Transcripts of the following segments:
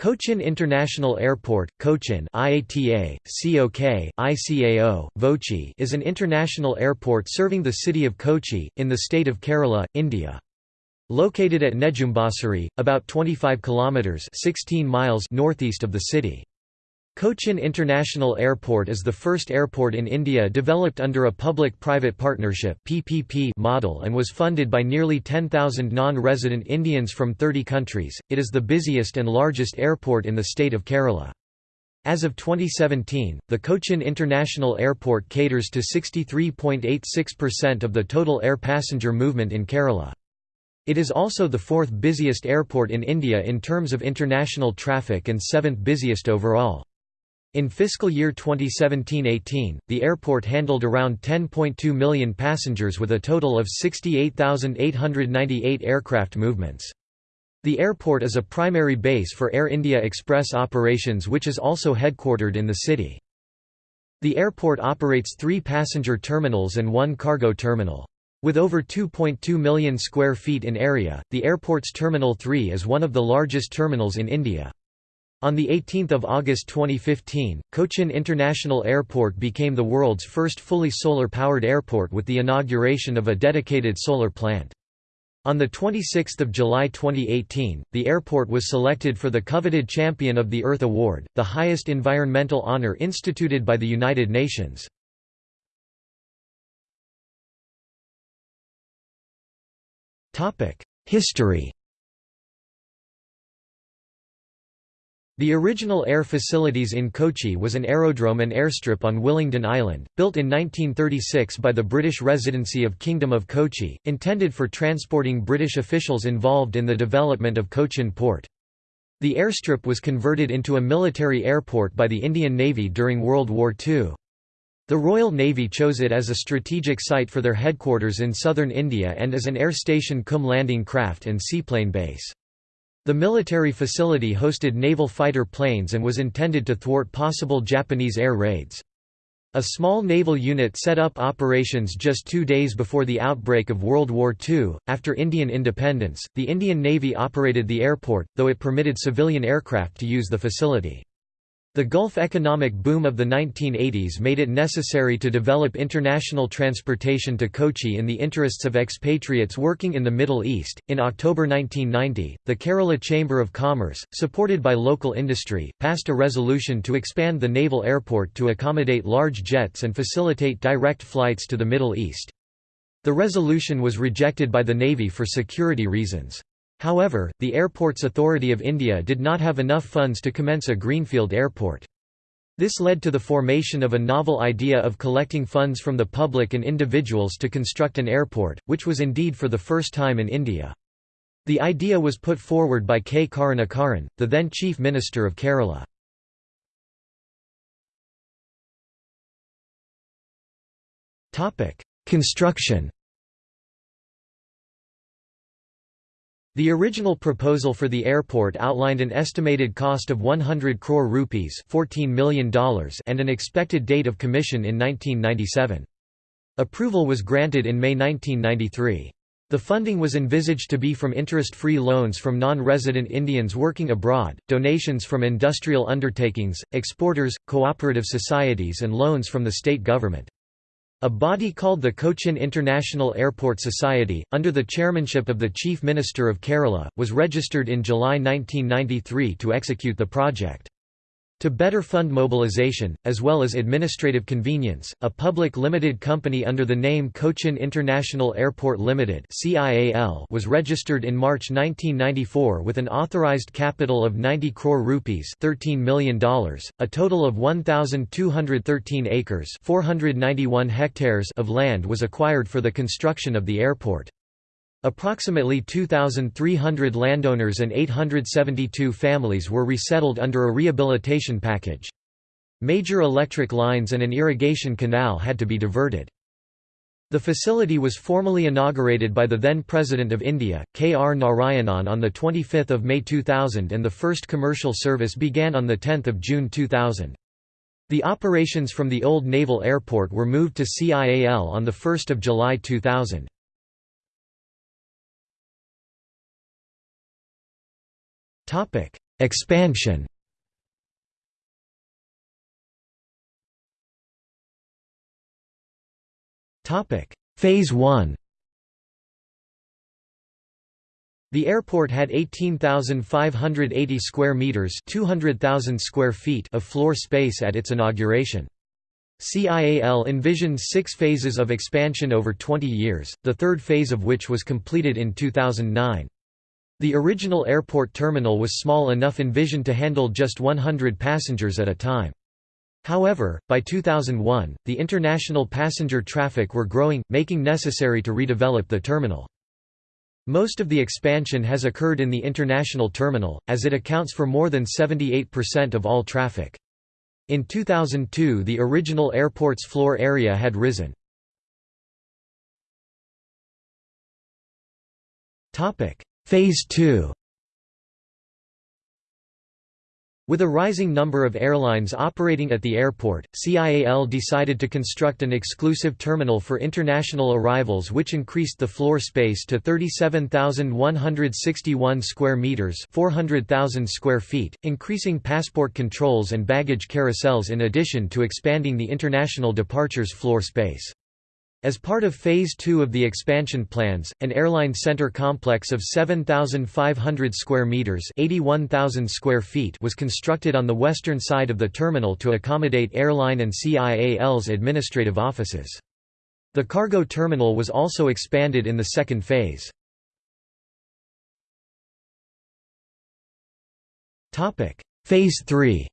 Cochin International Airport, Cochin IATA, COK, ICAO, VOCI is an international airport serving the city of Kochi, in the state of Kerala, India. Located at Nedumbassery, about 25 kilometers 16 miles northeast of the city. Cochin International Airport is the first airport in India developed under a public-private partnership (PPP) model and was funded by nearly 10,000 non-resident Indians from 30 countries. It is the busiest and largest airport in the state of Kerala. As of 2017, the Cochin International Airport caters to 63.86% of the total air passenger movement in Kerala. It is also the fourth busiest airport in India in terms of international traffic and seventh busiest overall. In fiscal year 2017–18, the airport handled around 10.2 million passengers with a total of 68,898 aircraft movements. The airport is a primary base for Air India Express operations which is also headquartered in the city. The airport operates three passenger terminals and one cargo terminal. With over 2.2 million square feet in area, the airport's Terminal 3 is one of the largest terminals in India. On 18 August 2015, Cochin International Airport became the world's first fully solar-powered airport with the inauguration of a dedicated solar plant. On 26 July 2018, the airport was selected for the coveted Champion of the Earth Award, the highest environmental honor instituted by the United Nations. History The original air facilities in Kochi was an aerodrome and airstrip on Willingdon Island, built in 1936 by the British Residency of Kingdom of Kochi, intended for transporting British officials involved in the development of Cochin port. The airstrip was converted into a military airport by the Indian Navy during World War II. The Royal Navy chose it as a strategic site for their headquarters in southern India and as an air station cum landing craft and seaplane base. The military facility hosted naval fighter planes and was intended to thwart possible Japanese air raids. A small naval unit set up operations just two days before the outbreak of World War II. After Indian independence, the Indian Navy operated the airport, though it permitted civilian aircraft to use the facility. The Gulf economic boom of the 1980s made it necessary to develop international transportation to Kochi in the interests of expatriates working in the Middle East. In October 1990, the Kerala Chamber of Commerce, supported by local industry, passed a resolution to expand the naval airport to accommodate large jets and facilitate direct flights to the Middle East. The resolution was rejected by the Navy for security reasons. However, the Airports Authority of India did not have enough funds to commence a greenfield airport. This led to the formation of a novel idea of collecting funds from the public and individuals to construct an airport, which was indeed for the first time in India. The idea was put forward by K. Karunakaran, the then Chief Minister of Kerala. Construction The original proposal for the airport outlined an estimated cost of 100 crore rupees $14 million and an expected date of commission in 1997. Approval was granted in May 1993. The funding was envisaged to be from interest-free loans from non-resident Indians working abroad, donations from industrial undertakings, exporters, cooperative societies and loans from the state government. A body called the Cochin International Airport Society, under the chairmanship of the Chief Minister of Kerala, was registered in July 1993 to execute the project. To better fund mobilization, as well as administrative convenience, a public limited company under the name Cochin International Airport Limited was registered in March 1994 with an authorized capital of 90 crore rupees $13 million. A total of 1,213 acres 491 hectares of land was acquired for the construction of the airport. Approximately 2,300 landowners and 872 families were resettled under a rehabilitation package. Major electric lines and an irrigation canal had to be diverted. The facility was formally inaugurated by the then President of India, K. R. Narayanan on 25 May 2000 and the first commercial service began on 10 June 2000. The operations from the old naval airport were moved to CIAL on 1 July 2000. Expansion Topic: Phase 1 The airport had 18,580 square meters, 200,000 square feet of floor space at its inauguration. CIAL envisioned six phases of expansion over 20 years, the third phase of which was completed in 2009. The original airport terminal was small enough envisioned to handle just 100 passengers at a time. However, by 2001, the international passenger traffic were growing, making necessary to redevelop the terminal. Most of the expansion has occurred in the international terminal, as it accounts for more than 78% of all traffic. In 2002 the original airport's floor area had risen. Phase 2 With a rising number of airlines operating at the airport, CIAL decided to construct an exclusive terminal for international arrivals which increased the floor space to 37,161 square meters, 400,000 square feet, increasing passport controls and baggage carousels in addition to expanding the international departures floor space. As part of Phase 2 of the expansion plans, an airline center complex of 7,500 square meters (81,000 square feet) was constructed on the western side of the terminal to accommodate airline and CIAL's administrative offices. The cargo terminal was also expanded in the second phase. Topic: Phase 3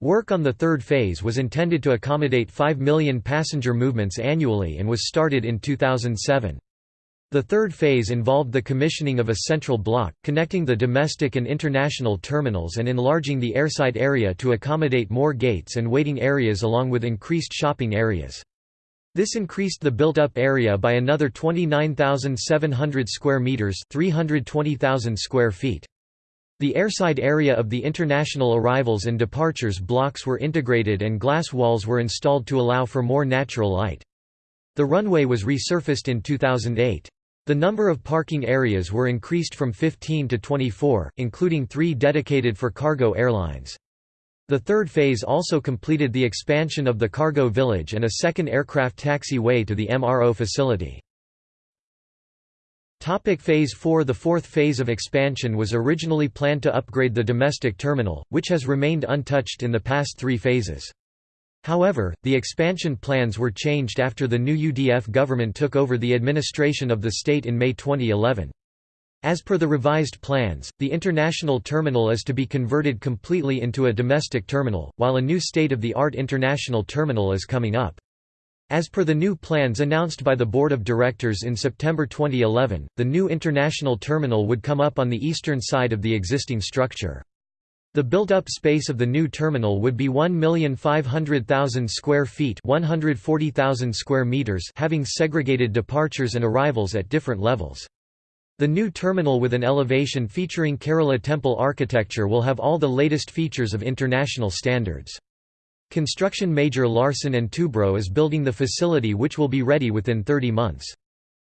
Work on the third phase was intended to accommodate 5 million passenger movements annually and was started in 2007. The third phase involved the commissioning of a central block, connecting the domestic and international terminals and enlarging the airside area to accommodate more gates and waiting areas along with increased shopping areas. This increased the built-up area by another 29,700 square meters, 320,000 square feet. The airside area of the international arrivals and departures blocks were integrated and glass walls were installed to allow for more natural light. The runway was resurfaced in 2008. The number of parking areas were increased from 15 to 24, including three dedicated for cargo airlines. The third phase also completed the expansion of the cargo village and a second aircraft taxi way to the MRO facility. Topic phase 4 The fourth phase of expansion was originally planned to upgrade the domestic terminal, which has remained untouched in the past three phases. However, the expansion plans were changed after the new UDF government took over the administration of the state in May 2011. As per the revised plans, the international terminal is to be converted completely into a domestic terminal, while a new state-of-the-art international terminal is coming up. As per the new plans announced by the Board of Directors in September 2011, the new international terminal would come up on the eastern side of the existing structure. The built-up space of the new terminal would be 1,500,000 square feet 140,000 square meters having segregated departures and arrivals at different levels. The new terminal with an elevation featuring Kerala temple architecture will have all the latest features of international standards. Construction major Larsen & Toubro is building the facility which will be ready within 30 months.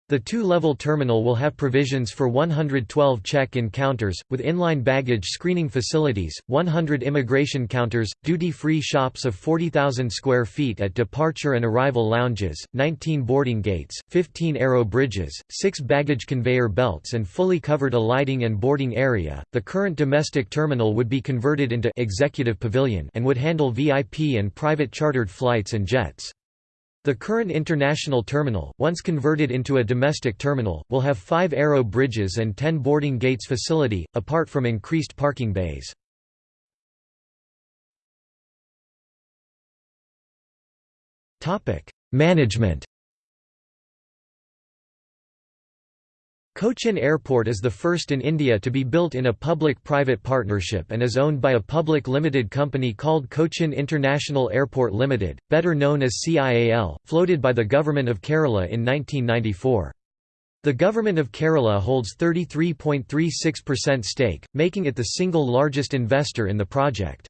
The two-level terminal will have provisions for 112 check-in counters, with inline baggage screening facilities, 100 immigration counters, duty-free shops of 40,000 square feet at departure and arrival lounges, 19 boarding gates, 15 aero bridges, 6 baggage conveyor belts and fully covered alighting and boarding area. The current domestic terminal would be converted into executive pavilion and would handle VIP and private chartered flights and jets. The current international terminal, once converted into a domestic terminal, will have five aero bridges and ten boarding gates facility, apart from increased parking bays. Management Cochin Airport is the first in India to be built in a public-private partnership and is owned by a public limited company called Cochin International Airport Limited, better known as CIAL, floated by the Government of Kerala in 1994. The Government of Kerala holds 33.36% stake, making it the single largest investor in the project.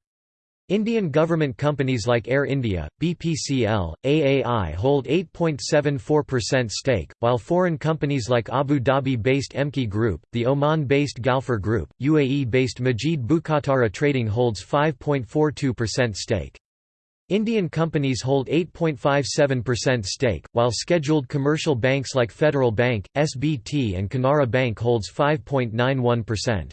Indian government companies like Air India, BPCL, AAI hold 8.74% stake, while foreign companies like Abu Dhabi-based EMKE Group, the Oman-based Galfar Group, UAE-based Majid Bukhatara Trading holds 5.42% stake. Indian companies hold 8.57% stake, while scheduled commercial banks like Federal Bank, SBT and Canara Bank holds 5.91%.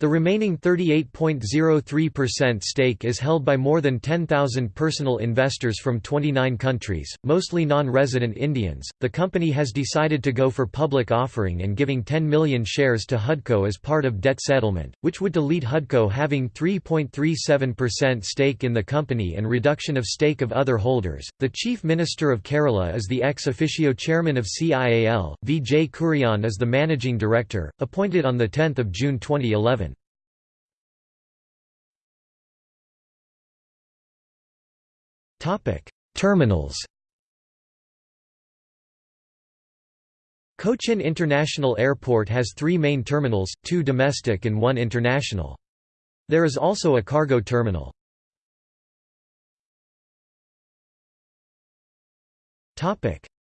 The remaining 38.03% stake is held by more than 10,000 personal investors from 29 countries, mostly non-resident Indians. The company has decided to go for public offering and giving 10 million shares to HUDCO as part of debt settlement, which would delete HUDCO having 3.37% stake in the company and reduction of stake of other holders. The Chief Minister of Kerala is the ex officio chairman of CIAL. V.J. Kurian is the managing director, appointed on the 10th of June 2011. Terminals Cochin International Airport has three main terminals, two domestic and one international. There is also a cargo terminal.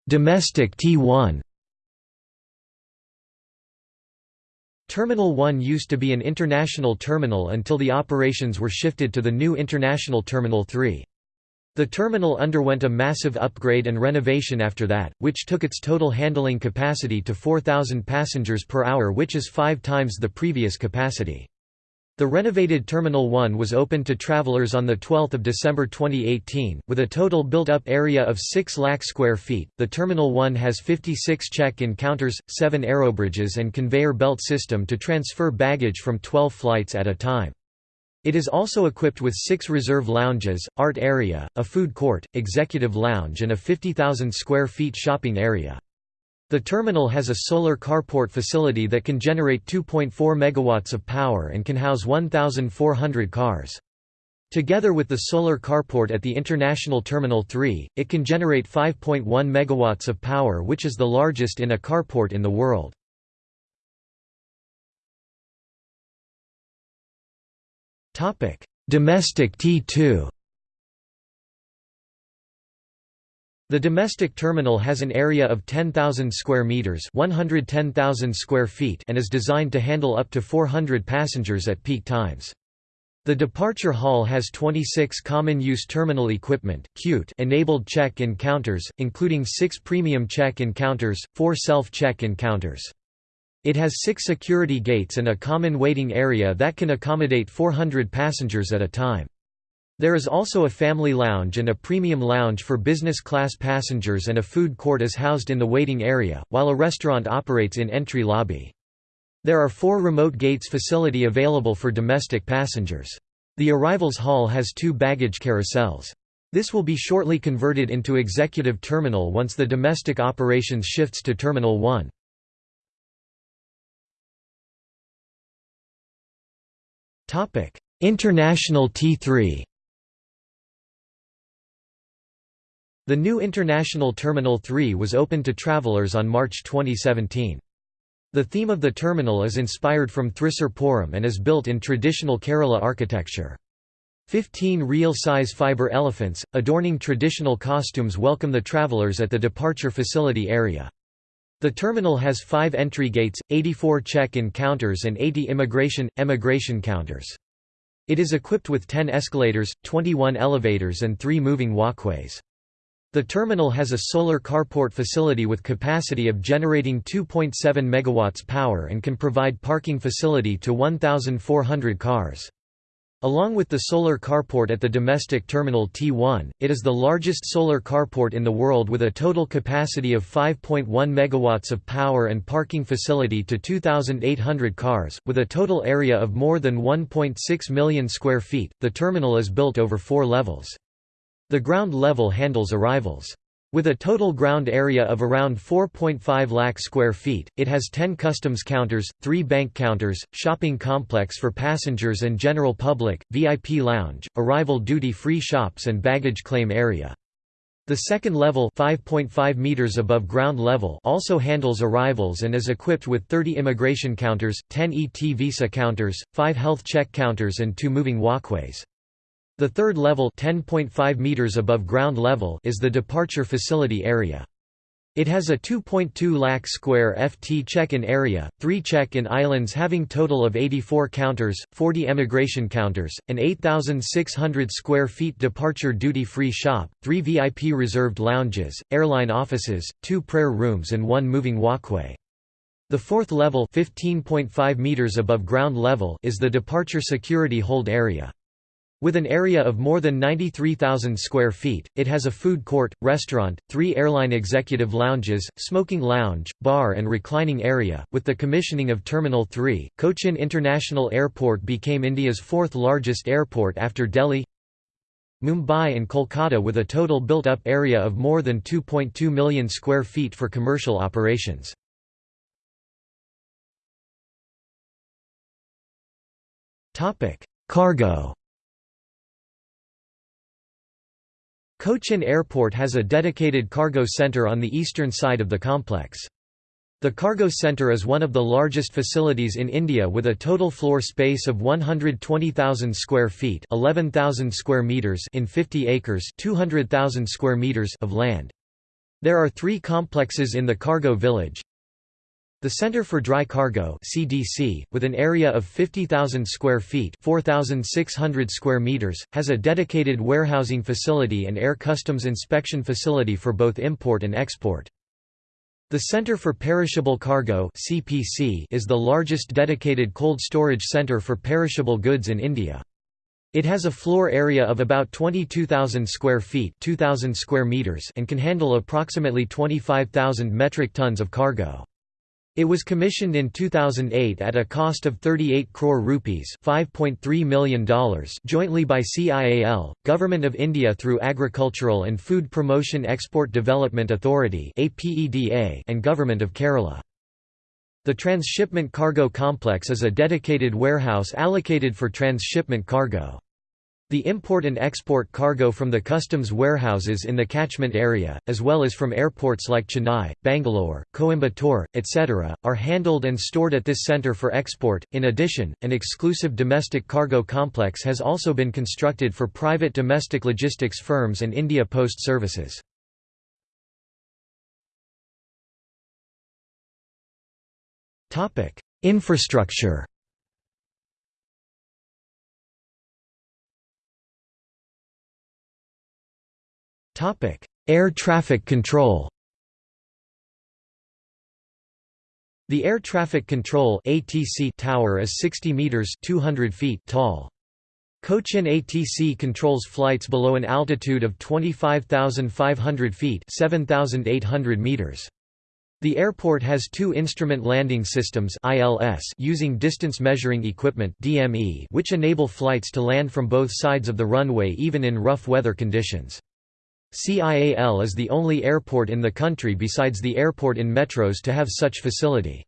Domestic T1 Terminal 1 used to be an international terminal until the operations were shifted to the new International Terminal 3. The terminal underwent a massive upgrade and renovation after that, which took its total handling capacity to 4,000 passengers per hour which is five times the previous capacity. The renovated Terminal 1 was opened to travelers on 12 December 2018, with a total built-up area of 6 lakh square feet. The Terminal 1 has 56 check-in counters, 7 aerobridges and conveyor belt system to transfer baggage from 12 flights at a time. It is also equipped with six reserve lounges, art area, a food court, executive lounge and a 50,000 square feet shopping area. The terminal has a solar carport facility that can generate 2.4 megawatts of power and can house 1,400 cars. Together with the solar carport at the International Terminal 3, it can generate 5.1 megawatts of power which is the largest in a carport in the world. Domestic T2 The domestic terminal has an area of 10,000 square meters, 110,000 square feet, and is designed to handle up to 400 passengers at peak times. The departure hall has 26 common-use terminal equipment enabled check-in counters, including 6 premium check-in counters, 4 self-check-in counters. It has six security gates and a common waiting area that can accommodate 400 passengers at a time. There is also a family lounge and a premium lounge for business class passengers and a food court is housed in the waiting area, while a restaurant operates in entry lobby. There are four remote gates facility available for domestic passengers. The arrivals hall has two baggage carousels. This will be shortly converted into executive terminal once the domestic operations shifts to Terminal 1. Topic: International T3. The new International Terminal 3 was opened to travelers on March 2017. The theme of the terminal is inspired from Thrissur and is built in traditional Kerala architecture. Fifteen real-size fiber elephants, adorning traditional costumes welcome the travelers at the departure facility area. The terminal has five entry gates, 84 check-in counters and 80 immigration, emigration counters. It is equipped with 10 escalators, 21 elevators and 3 moving walkways. The terminal has a solar carport facility with capacity of generating 2.7 MW power and can provide parking facility to 1,400 cars. Along with the solar carport at the domestic terminal T1, it is the largest solar carport in the world with a total capacity of 5.1 megawatts of power and parking facility to 2,800 cars, with a total area of more than 1.6 million square feet. The terminal is built over four levels. The ground level handles arrivals. With a total ground area of around 4.5 lakh square feet, it has 10 customs counters, 3 bank counters, shopping complex for passengers and general public, VIP lounge, arrival duty-free shops and baggage claim area. The second level 5.5 meters above ground level also handles arrivals and is equipped with 30 immigration counters, 10 ET visa counters, 5 health check counters and 2 moving walkways. The third level 10.5 meters above ground level is the departure facility area. It has a 2.2 lakh square FT check-in area, three check-in islands having total of 84 counters, 40 emigration counters, an 8,600 square feet departure duty-free shop, three VIP reserved lounges, airline offices, two prayer rooms and one moving walkway. The fourth level 15.5 meters above ground level is the departure security hold area. With an area of more than 93,000 square feet, it has a food court, restaurant, three airline executive lounges, smoking lounge, bar and reclining area. With the commissioning of Terminal 3, Cochin International Airport became India's fourth largest airport after Delhi, Mumbai and Kolkata with a total built-up area of more than 2.2 million square feet for commercial operations. Cargo Cochin Airport has a dedicated cargo center on the eastern side of the complex. The cargo center is one of the largest facilities in India with a total floor space of 120,000 square feet, 11,000 square meters in 50 acres, 200,000 square meters of land. There are 3 complexes in the cargo village. The Center for Dry Cargo (CDC), with an area of 50,000 square feet (4,600 square meters), has a dedicated warehousing facility and air customs inspection facility for both import and export. The Center for Perishable Cargo (CPC) is the largest dedicated cold storage center for perishable goods in India. It has a floor area of about 22,000 square feet (2,000 square meters) and can handle approximately 25,000 metric tons of cargo. It was commissioned in 2008 at a cost of 38 crore rupees $5.3 million jointly by CIAL, Government of India through Agricultural and Food Promotion Export Development Authority and Government of Kerala. The Transshipment Cargo Complex is a dedicated warehouse allocated for transshipment cargo. The import and export cargo from the customs warehouses in the catchment area, as well as from airports like Chennai, Bangalore, Coimbatore, etc., are handled and stored at this center for export. In addition, an exclusive domestic cargo complex has also been constructed for private domestic logistics firms and India Post Services. Infrastructure Topic: Air traffic control. The air traffic control (ATC) tower is 60 meters (200 feet) tall. Cochin ATC controls flights below an altitude of 25,500 feet (7,800 meters). The airport has two instrument landing systems ILS using distance measuring equipment DME which enable flights to land from both sides of the runway even in rough weather conditions. CIAL is the only airport in the country besides the airport in metros to have such facility.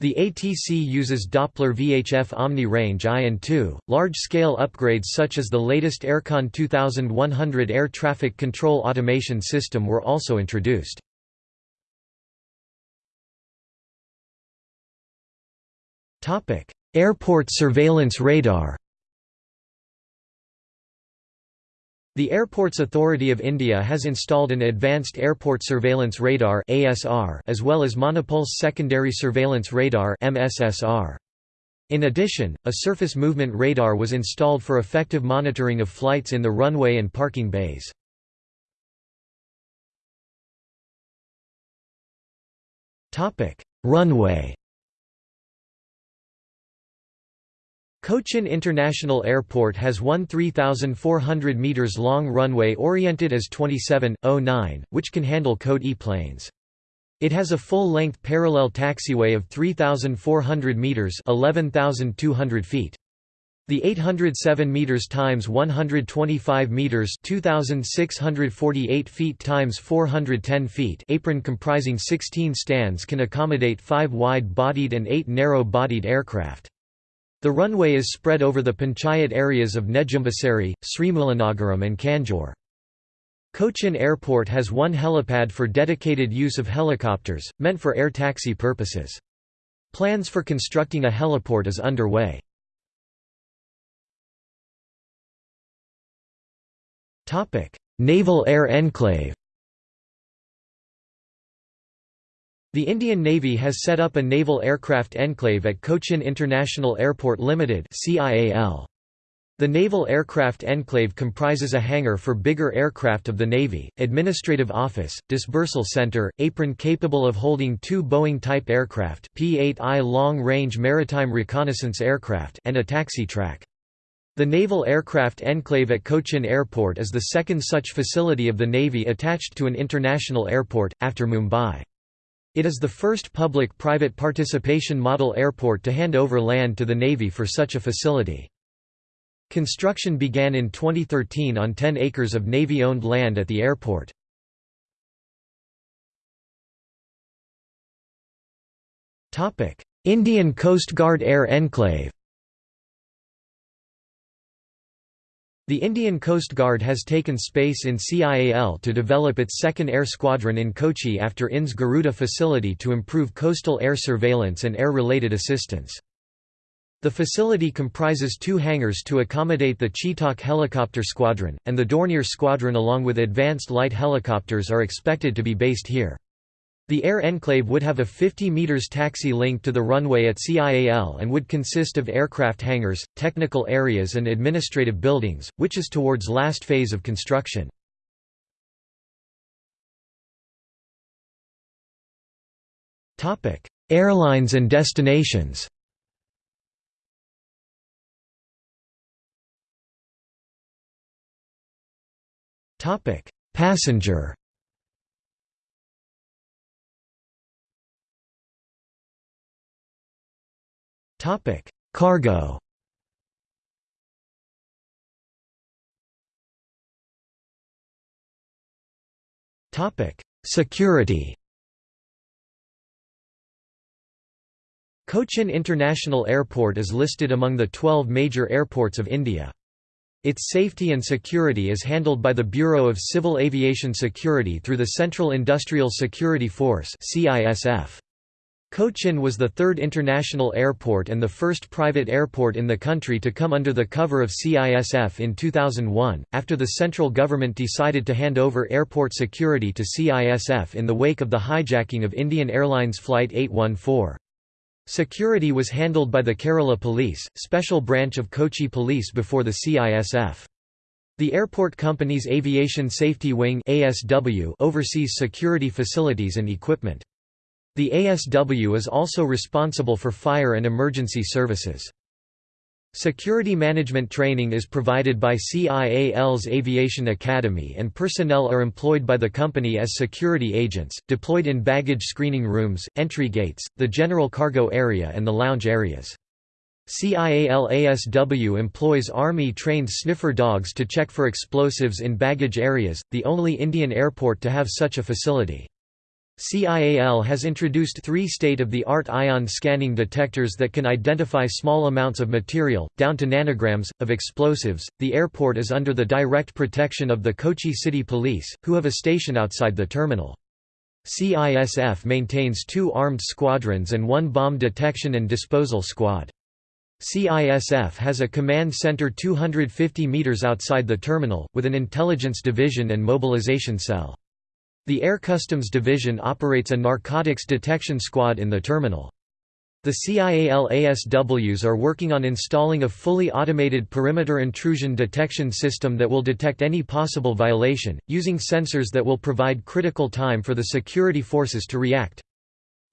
The ATC uses Doppler VHF Omni range I and II. Large-scale upgrades such as the latest Aircon 2100 air traffic control automation system were also introduced. Airport surveillance radar The Airports Authority of India has installed an Advanced Airport Surveillance Radar as well as Monopulse Secondary Surveillance Radar In addition, a surface movement radar was installed for effective monitoring of flights in the runway and parking bays. Runway Cochin International Airport has one 3,400 metres long runway oriented as 27.09, which can handle Code E planes. It has a full-length parallel taxiway of 3,400 metres 11,200 feet. The 807 meters times 125 meters 2648 feet times 410 feet apron comprising 16 stands can accommodate 5 wide-bodied and 8 narrow-bodied aircraft. The runway is spread over the panchayat areas of Nedumbassery, Sreemoolanagaram and Kanjoor. Cochin Airport has one helipad for dedicated use of helicopters, meant for air taxi purposes. Plans for constructing a heliport is underway. Naval Air Enclave The Indian Navy has set up a naval aircraft enclave at Cochin International Airport Limited. The Naval Aircraft Enclave comprises a hangar for bigger aircraft of the Navy, administrative office, dispersal center, apron capable of holding two Boeing-type aircraft P-8I long-range maritime reconnaissance aircraft and a taxi track. The Naval Aircraft Enclave at Cochin Airport is the second such facility of the Navy attached to an international airport, after Mumbai. It is the first public-private participation model airport to hand over land to the Navy for such a facility. Construction began in 2013 on 10 acres of Navy-owned land at the airport. Indian Coast Guard Air Enclave The Indian Coast Guard has taken space in CIAL to develop its second air squadron in Kochi after INS Garuda facility to improve coastal air surveillance and air-related assistance. The facility comprises two hangars to accommodate the Chetak helicopter squadron, and the Dornier squadron along with advanced light helicopters are expected to be based here. The air enclave would have a 50 meters taxi link to the runway at CIAL and would consist of aircraft hangars, technical areas and administrative buildings, which is towards last phase of construction. Airlines and destinations Passenger Topic: Cargo. Topic: Security. Cochin International Airport is listed among the 12 major airports of India. Its safety and security is handled by the Bureau of Civil Aviation Security through the Central Industrial Security Force CISF. Cochin was the third international airport and the first private airport in the country to come under the cover of CISF in 2001, after the central government decided to hand over airport security to CISF in the wake of the hijacking of Indian Airlines Flight 814. Security was handled by the Kerala Police, special branch of Kochi Police before the CISF. The airport company's Aviation Safety Wing oversees security facilities and equipment. The ASW is also responsible for fire and emergency services. Security management training is provided by CIAL's Aviation Academy and personnel are employed by the company as security agents, deployed in baggage screening rooms, entry gates, the general cargo area and the lounge areas. CIAL-ASW employs Army-trained sniffer dogs to check for explosives in baggage areas, the only Indian airport to have such a facility. CIAL has introduced three state-of-the-art ion scanning detectors that can identify small amounts of material, down to nanograms, of explosives. The airport is under the direct protection of the Kochi City Police, who have a station outside the terminal. CISF maintains two armed squadrons and one bomb detection and disposal squad. CISF has a command center 250 meters outside the terminal, with an intelligence division and mobilization cell. The Air Customs Division operates a narcotics detection squad in the terminal. The CIAL-ASWs are working on installing a fully automated perimeter intrusion detection system that will detect any possible violation, using sensors that will provide critical time for the security forces to react.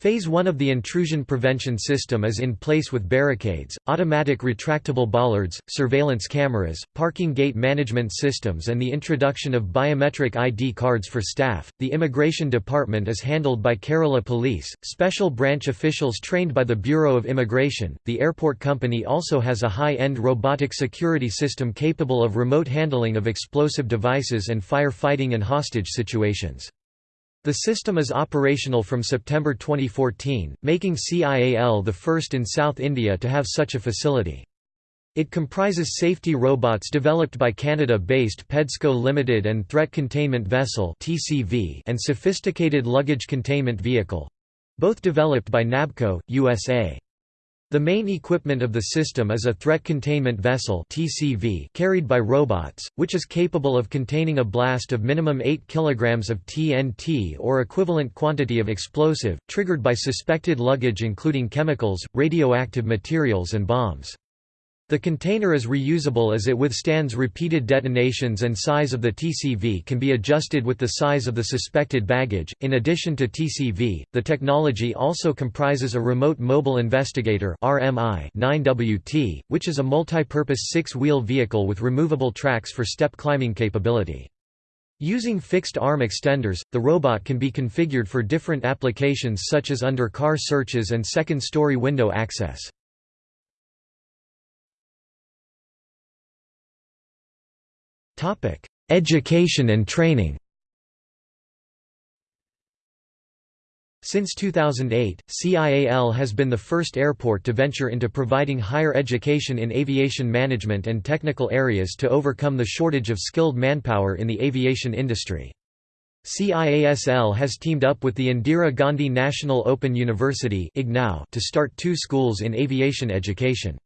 Phase 1 of the intrusion prevention system is in place with barricades, automatic retractable bollards, surveillance cameras, parking gate management systems, and the introduction of biometric ID cards for staff. The Immigration Department is handled by Kerala Police, special branch officials trained by the Bureau of Immigration. The airport company also has a high end robotic security system capable of remote handling of explosive devices and fire fighting and hostage situations. The system is operational from September 2014, making CIAL the first in South India to have such a facility. It comprises safety robots developed by Canada-based PEDSCO Limited and Threat Containment Vessel and Sophisticated Luggage Containment Vehicle—both developed by NABCO, USA. The main equipment of the system is a Threat Containment Vessel (TCV) carried by robots, which is capable of containing a blast of minimum 8 kg of TNT or equivalent quantity of explosive, triggered by suspected luggage including chemicals, radioactive materials and bombs. The container is reusable as it withstands repeated detonations and size of the TCV can be adjusted with the size of the suspected baggage. In addition to TCV, the technology also comprises a remote mobile investigator RMI 9WT, which is a multi-purpose six-wheel vehicle with removable tracks for step climbing capability. Using fixed arm extenders, the robot can be configured for different applications such as under car searches and second-story window access. Education and training Since 2008, CIAL has been the first airport to venture into providing higher education in aviation management and technical areas to overcome the shortage of skilled manpower in the aviation industry. CIASL has teamed up with the Indira Gandhi National Open University to start two schools in aviation education.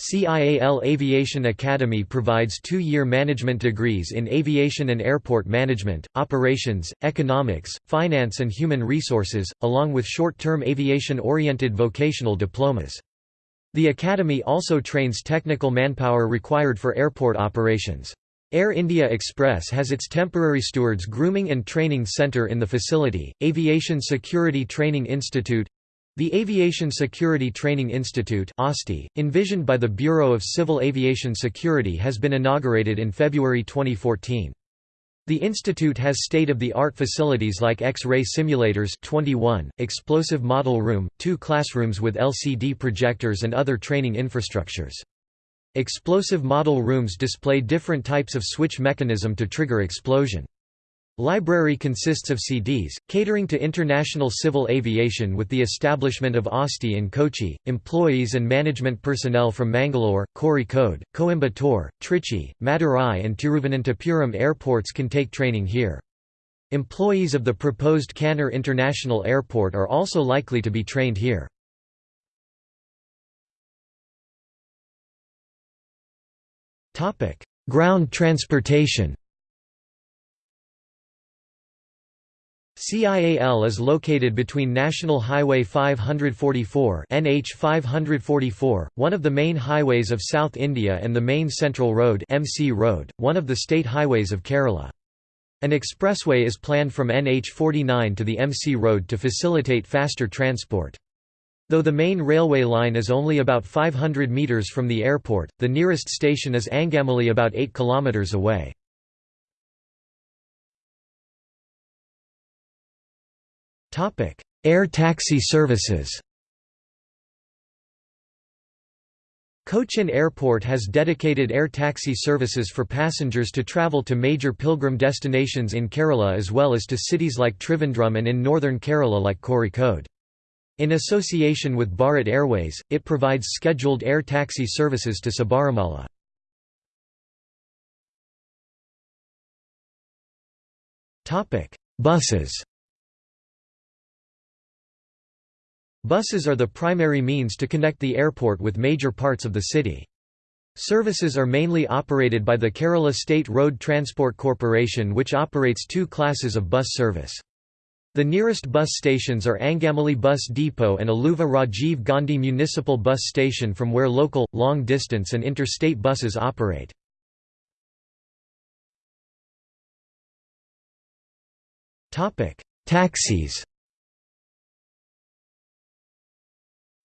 CIAL Aviation Academy provides two-year management degrees in aviation and airport management, operations, economics, finance and human resources, along with short-term aviation-oriented vocational diplomas. The academy also trains technical manpower required for airport operations. Air India Express has its temporary stewards grooming and training center in the facility. Aviation Security Training Institute the Aviation Security Training Institute envisioned by the Bureau of Civil Aviation Security has been inaugurated in February 2014. The institute has state-of-the-art facilities like X-ray simulators 21, explosive model room, two classrooms with LCD projectors and other training infrastructures. Explosive model rooms display different types of switch mechanism to trigger explosion. Library consists of CDs, catering to international civil aviation with the establishment of ASTI in Kochi. Employees and management personnel from Mangalore, Kozhikode, Coimbatore, Trichy, Madurai, and Thiruvananthapuram airports can take training here. Employees of the proposed Kannur International Airport are also likely to be trained here. Ground transportation CIAL is located between National Highway 544 NH 544, one of the main highways of South India and the main Central Road MC Road, one of the state highways of Kerala. An expressway is planned from NH 49 to the MC Road to facilitate faster transport. Though the main railway line is only about 500 metres from the airport, the nearest station is Angamali about 8 kilometres away. Air taxi services Cochin Airport has dedicated air taxi services for passengers to travel to major pilgrim destinations in Kerala as well as to cities like Trivandrum and in northern Kerala like Kozhikode. In association with Bharat Airways, it provides scheduled air taxi services to Sabarimala. Buses Buses are the primary means to connect the airport with major parts of the city. Services are mainly operated by the Kerala State Road Transport Corporation which operates two classes of bus service. The nearest bus stations are Angamali Bus Depot and Aluva Rajiv Gandhi Municipal Bus Station from where local, long-distance and interstate buses operate. Taxis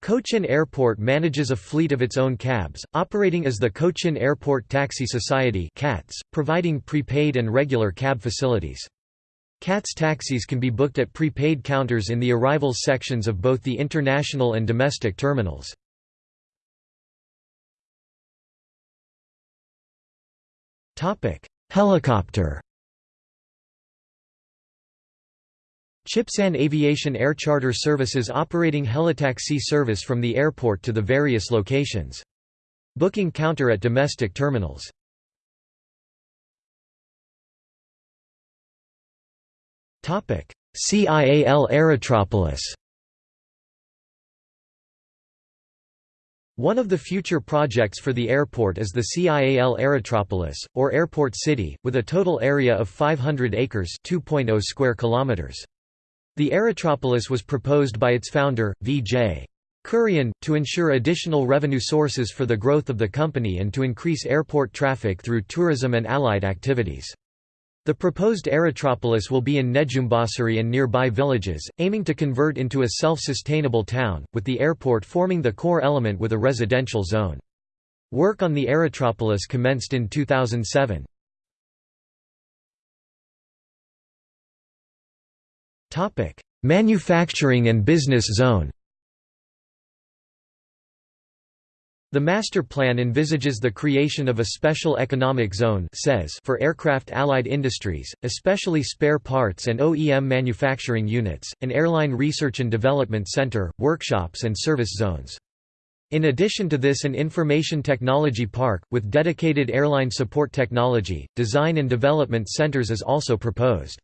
Cochin Airport manages a fleet of its own cabs, operating as the Cochin Airport Taxi Society CATS, providing prepaid and regular cab facilities. CATS taxis can be booked at prepaid counters in the arrivals sections of both the international and domestic terminals. Helicopter Chipsan Aviation Air Charter Services operating helitaxi service from the airport to the various locations. Booking counter at domestic terminals. CIAL Aerotropolis One of the future projects for the airport is the CIAL Aerotropolis, or Airport City, with a total area of 500 acres 2.0 square kilometers. The Aerotropolis was proposed by its founder, V.J. Kurian, to ensure additional revenue sources for the growth of the company and to increase airport traffic through tourism and allied activities. The proposed Aerotropolis will be in Nedumbassery and nearby villages, aiming to convert into a self-sustainable town, with the airport forming the core element with a residential zone. Work on the Aerotropolis commenced in 2007. Manufacturing and business zone The master plan envisages the creation of a special economic zone says for aircraft allied industries, especially spare parts and OEM manufacturing units, an airline research and development center, workshops and service zones. In addition to this an information technology park, with dedicated airline support technology, design and development centers is also proposed.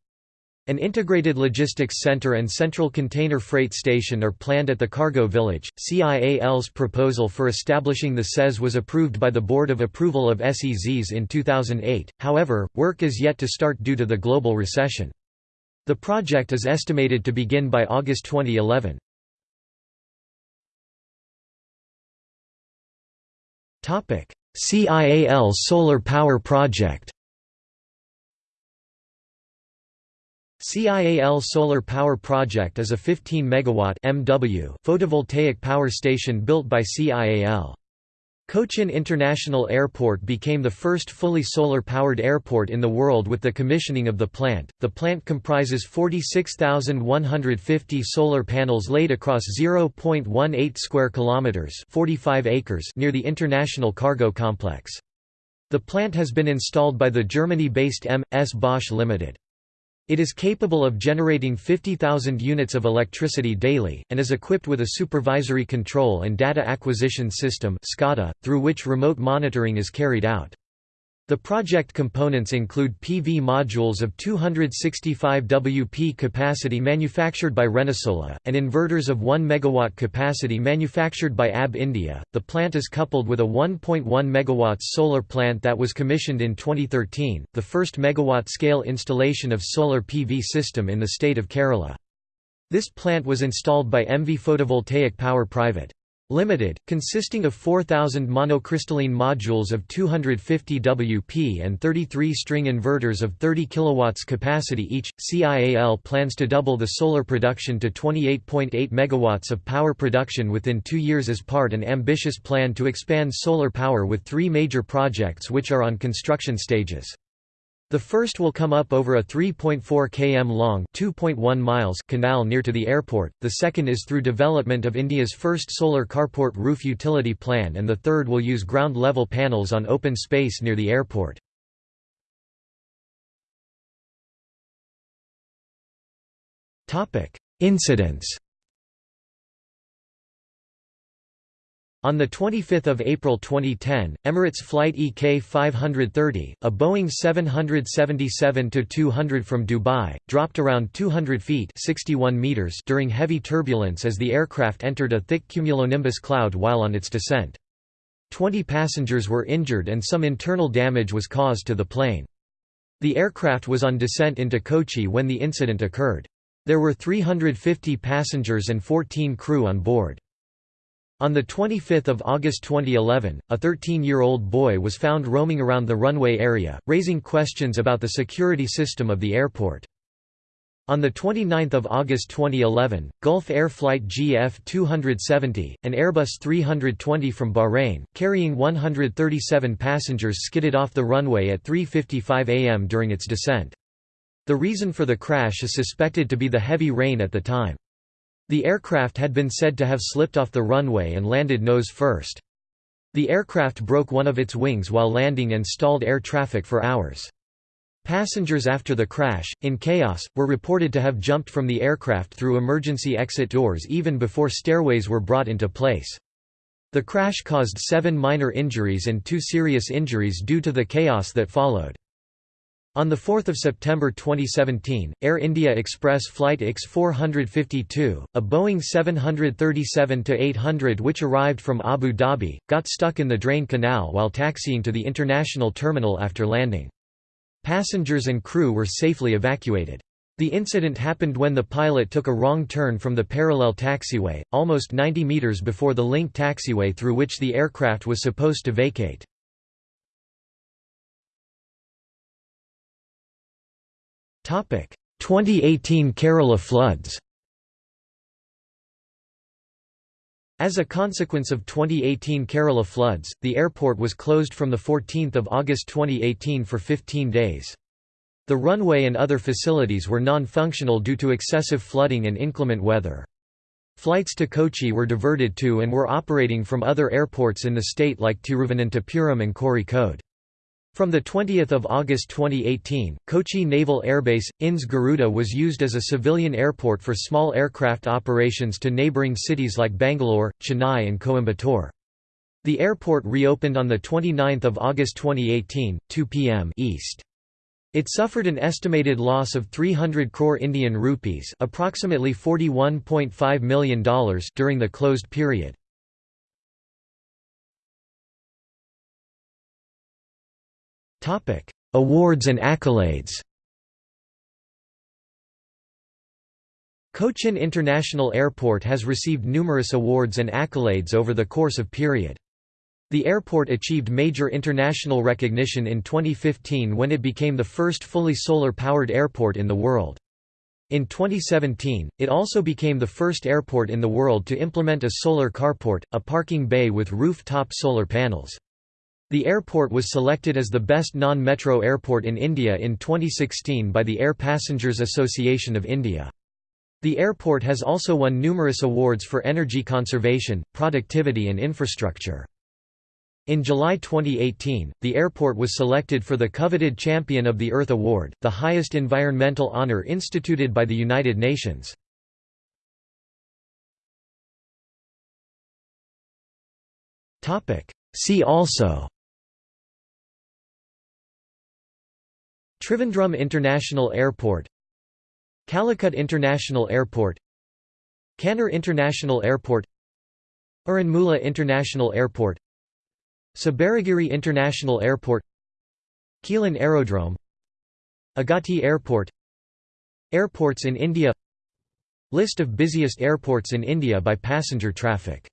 An integrated logistics center and central container freight station are planned at the cargo village. CIAL's proposal for establishing the SEZ was approved by the Board of Approval of SEZs in 2008, however, work is yet to start due to the global recession. The project is estimated to begin by August 2011. CIAL Solar Power Project CIAL Solar Power Project is a 15 MW MW photovoltaic power station built by CIAL. Cochin International Airport became the first fully solar-powered airport in the world with the commissioning of the plant. The plant comprises 46,150 solar panels laid across 0.18 square kilometers, 45 acres near the International Cargo Complex. The plant has been installed by the Germany-based M.S. Bosch Limited. It is capable of generating 50,000 units of electricity daily, and is equipped with a supervisory control and data acquisition system through which remote monitoring is carried out. The project components include PV modules of 265 WP capacity manufactured by Renesola, and inverters of 1 MW capacity manufactured by AB India. The plant is coupled with a 1.1 MW solar plant that was commissioned in 2013, the first megawatt scale installation of solar PV system in the state of Kerala. This plant was installed by MV Photovoltaic Power Private. Limited, consisting of 4,000 monocrystalline modules of 250 WP and 33 string inverters of 30 kW capacity each. CIAL plans to double the solar production to 28.8 MW of power production within two years as part an ambitious plan to expand solar power with three major projects which are on construction stages. The first will come up over a 3.4 km long (2.1 miles) canal near to the airport, the second is through development of India's first solar carport roof utility plan and the third will use ground-level panels on open space near the airport. Incidents On 25 April 2010, Emirates Flight EK 530, a Boeing 777-200 from Dubai, dropped around 200 feet 61 meters during heavy turbulence as the aircraft entered a thick cumulonimbus cloud while on its descent. Twenty passengers were injured and some internal damage was caused to the plane. The aircraft was on descent into Kochi when the incident occurred. There were 350 passengers and 14 crew on board. On 25 August 2011, a 13-year-old boy was found roaming around the runway area, raising questions about the security system of the airport. On 29 August 2011, Gulf Air Flight GF-270, an Airbus 320 from Bahrain, carrying 137 passengers skidded off the runway at 3.55 am during its descent. The reason for the crash is suspected to be the heavy rain at the time. The aircraft had been said to have slipped off the runway and landed nose first. The aircraft broke one of its wings while landing and stalled air traffic for hours. Passengers after the crash, in chaos, were reported to have jumped from the aircraft through emergency exit doors even before stairways were brought into place. The crash caused seven minor injuries and two serious injuries due to the chaos that followed. On 4 September 2017, Air India Express Flight X-452, a Boeing 737-800 which arrived from Abu Dhabi, got stuck in the drain canal while taxiing to the international terminal after landing. Passengers and crew were safely evacuated. The incident happened when the pilot took a wrong turn from the parallel taxiway, almost 90 meters before the link taxiway through which the aircraft was supposed to vacate. 2018 Kerala floods As a consequence of 2018 Kerala floods, the airport was closed from 14 August 2018 for 15 days. The runway and other facilities were non-functional due to excessive flooding and inclement weather. Flights to Kochi were diverted to and were operating from other airports in the state like Thiruvananthapuram and Kozhikode. From 20 August 2018, Kochi Naval Airbase, INS Garuda was used as a civilian airport for small aircraft operations to neighbouring cities like Bangalore, Chennai and Coimbatore. The airport reopened on 29 August 2018, 2 p.m. East. It suffered an estimated loss of 300 crore Indian rupees approximately $41.5 million during the closed period. Topic: Awards and accolades. Cochin International Airport has received numerous awards and accolades over the course of period. The airport achieved major international recognition in 2015 when it became the first fully solar-powered airport in the world. In 2017, it also became the first airport in the world to implement a solar carport, a parking bay with roof-top solar panels. The airport was selected as the best non-metro airport in India in 2016 by the Air Passengers Association of India. The airport has also won numerous awards for energy conservation, productivity and infrastructure. In July 2018, the airport was selected for the coveted Champion of the Earth Award, the highest environmental honor instituted by the United Nations. See also Trivandrum International Airport Calicut International Airport Kannur International Airport Aranmula International Airport Sabarigiri International Airport Quilon Aerodrome Agatti Airport Airports in India List of busiest airports in India by passenger traffic